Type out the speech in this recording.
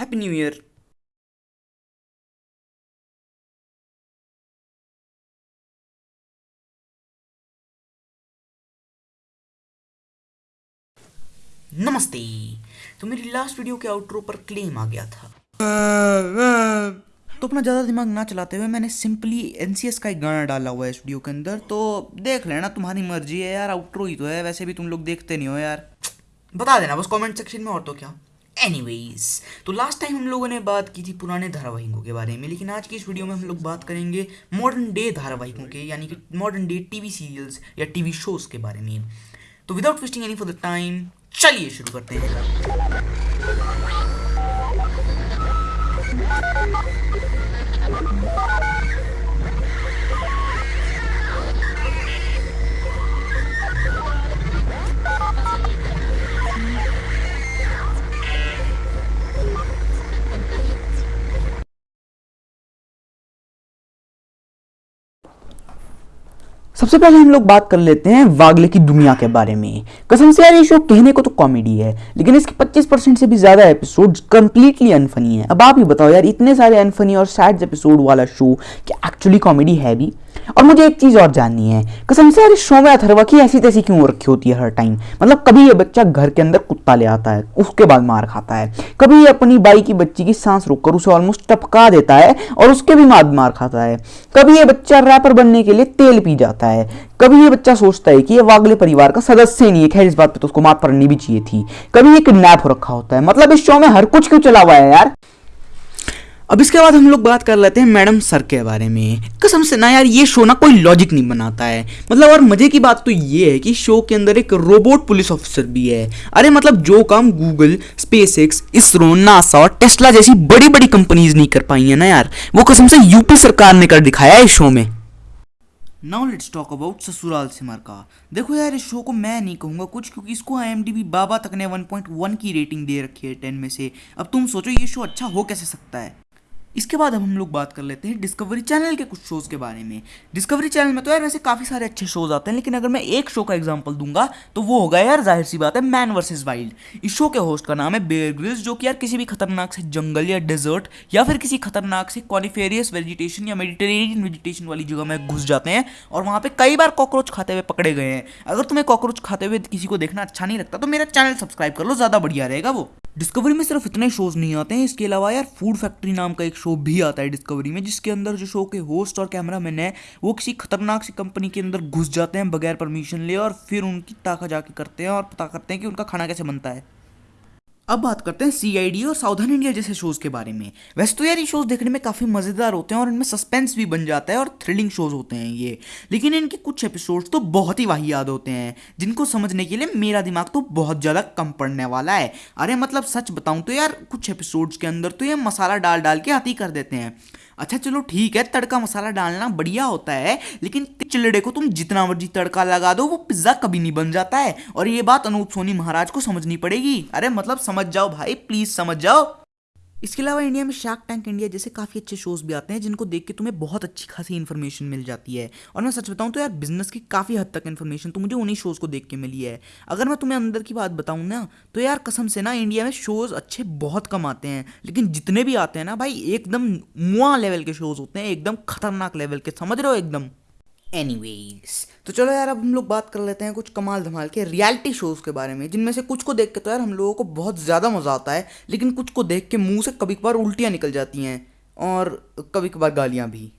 Happy new year नमस्ते। तो मेरी लास्ट वीडियो के आउटरो पर क्लेम आ गया था। तो अपना ज़्यादा दिमाग ना चलाते हुए मैंने सिंपली एनसीएस का एक गाना डाला हुआ है इस वीडियो के अंदर। तो देख लेना, तुम्हारी मर्ज़ी है यार आउटरो ही तो है। वैसे भी तुम लोग देखते नहीं हो यार। बता देना, बस कमेंट सेक्शन में और तो क्या? एनीवेज तो लास्ट टाइम हम लोगों ने बात की थी पुराने धारावाहिकों के बारे में, लेकिन आज की इस वीडियो में हम लोग बात करेंगे मॉडर्न डे धारावाहिकों के, यानी कि मॉडर्न डे टीवी सीरियल्स या टीवी शोज़ के बारे में। तो without wasting any for the time चलिए शुरू करते हैं। सबसे पहले हम लोग बात कर लेते हैं वागले की दुनिया के बारे में। कसम से यार, ये शो कहने को तो कॉमेडी है, लेकिन इसके 25 परसेंट से भी ज़्यादा एपिसोड कंप्लीटली अनफनी है। अब आप ही बताओ यार, इतने सारे अनफनी और सैड एपिसोड वाला शो कि एक्चुअली कॉमेडी है भी? और मुझे एक चीज़ और जाननी है। कसम से इस शो में अथर्वा की ऐसी तैसी क्यों रखी होती है हर टाइम मतलब कभी ये बच्चा घर के अंदर कुत्ता ले आता है, उसके बाद मार खाता है। कभी ये अपनी बाई की बच्ची की सांस रोककर उसे ऑलमोस्ट टपका देता है और उसके भी बाद मार खाता है। कभी ये बच्चा रैपर बनने के लिए तेल पी जाता है। कभी ये बच्चा सोचता है कि ये वागले परिवार का सदस्य नहीं है, खैर इस बात पे तो उसको मात पड़नी भी चाहिए थी। कभी ये किडनैप हो रखा होता है। मतलब इस शो में हर कुछ क्यों चला हुआ है यार? अब इसके बाद हम लोग बात कर लेते हैं मैडम सर के बारे में। कसम से ना यार, ये शो ना कोई लॉजिक नहीं बनाता है। मतलब और मज़े की बात तो ये है कि शो के अंदर एक रोबोट पुलिस ऑफिसर भी है। अरे मतलब जो काम Google SpaceX ISRO NASA और टेस्ला जैसी बड़ी बड़ी कंपनीज़ नहीं कर पाई है ना यार। वो कसम से यूपी सरकार ने कर दिखाया है इस शो में। Now let's talk about Sasural Simar का। देखो यार, इस शो को मैं नहीं कहूँगा कुछ क्योंकि इसको आई बाबा तक ने 1.1 की रेटिंग दे रखी है 10 में से। अब तुम सोचो ये शो अच्छा हो कैसे सकता है? इसके बाद अब हम लोग बात कर लेते हैं डिस्कवरी चैनल के कुछ शोज़ के बारे में। डिस्कवरी चैनल में तो यार वैसे काफ़ी सारे अच्छे शोज़ आते हैं, लेकिन अगर मैं एक शो का एग्जांपल दूँगा तो वो होगा यार ज़ाहिर सी बात है मैन वर्सेस वाइल्ड इस शो के होस्ट का नाम है बेयर ग्रिल्स जो कि यार किसी भी खतरनाक से जंगल या डेजर्ट या फिर किसी खतरनाक से कॉनिफेरियस वेजिटेशन या मेडिटेरेनियन वेजिटेशन वाली जगह में घुस जाते हैं और वहाँ पर कई बार कॉकरोच खाते हुए पकड़े गए हैं। अगर तुम्हें कॉकरोच खाते हुए किसी को देखना अच्छा नहीं लगता तो मेरा चैनल सब्सक्राइब कर लो, ज़्यादा बढ़िया रहेगा वो। डिस्कवरी में सिर्फ़ इतने शोज़ नहीं आते हैं, इसके अलावा यार फ़ूड फैक्ट्री नाम का एक शो भी आता है डिस्कवरी में, जिसके अंदर जो शो के होस्ट और कैमरामैन है, वो किसी खतरनाक सी कंपनी के अंदर घुस जाते हैं बगैर परमिशन ले और फिर उनकी ताका जाके करते हैं और पता करते हैं कि उनका खाना कैसे बनता है। अब बात करते हैं सीआईडी और साउथर्न इंडिया जैसे शोज़ के बारे में। वैसे तो यार ये शोज़ देखने में काफ़ी मज़ेदार होते हैं और इनमें सस्पेंस भी बन जाता है और थ्रिलिंग शोज़ होते हैं ये। लेकिन इनके कुछ एपिसोड्स तो बहुत ही वाहियात होते हैं, जिनको समझने के लिए मेरा दिमाग तो बहुत ज़्यादा कम पड़ने वाला है। अरे मतलब सच बताऊँ तो यार कुछ एपिसोड्स के अंदर तो ये मसाला डाल डाल के हाथी कर देते हैं। अच्छा चलो ठीक है, तड़का मसाला डालना बढ़िया होता है, लेकिन चिलड़े को तुम जितना मर्ज़ी तड़का लगा दो, वो पिज्जा कभी नहीं बन जाता है। और ये बात अनूप सोनी महाराज को समझनी पड़ेगी। अरे मतलब समझ जाओ भाई प्लीज़ समझ जाओ। इसके अलावा इंडिया में शार्क टैंक इंडिया जैसे काफ़ी अच्छे शोज़ भी आते हैं जिनको देख के तुम्हें बहुत अच्छी खासी इन्फॉर्मेशन मिल जाती है। और मैं सच बताऊँ तो यार बिज़नेस की काफ़ी हद तक इन्फॉर्मेशन तो मुझे उन्हीं शोज़ को देख के मिली है। अगर मैं तुम्हें अंदर की बात बताऊँ ना तो यार कसम से ना, इंडिया में शोज़ अच्छे बहुत कम आते हैं। लेकिन जितने भी आते हैं ना भाई, एकदम मुआ लेवल के शोज़ होते हैं, एकदम खतरनाक लेवल के, समझ रहे हो, एकदम? एनीवेज तो चलो यार, अब हम लोग बात कर लेते हैं कुछ कमाल धमाल के रियलिटी शोज़ के बारे में, जिनमें से कुछ को देख के तो यार हम लोगों को बहुत ज़्यादा मज़ा आता है, लेकिन कुछ को देख के मुँह से कभी कभार उल्टियाँ निकल जाती हैं और कभी कभार गालियाँ भी।